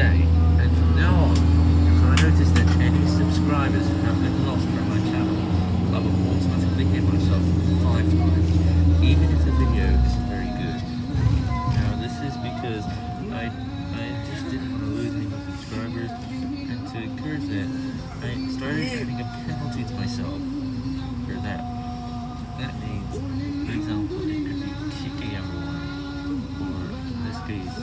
today, and from now on, if I notice that any subscribers have been lost from my channel, I will automatically hit myself five times, even if the video is very good. Now this is because I I just didn't want to lose any subscribers, and to encourage that, I started adding a penalty to myself for that. That means, for example, it could be kicking everyone, or in this case,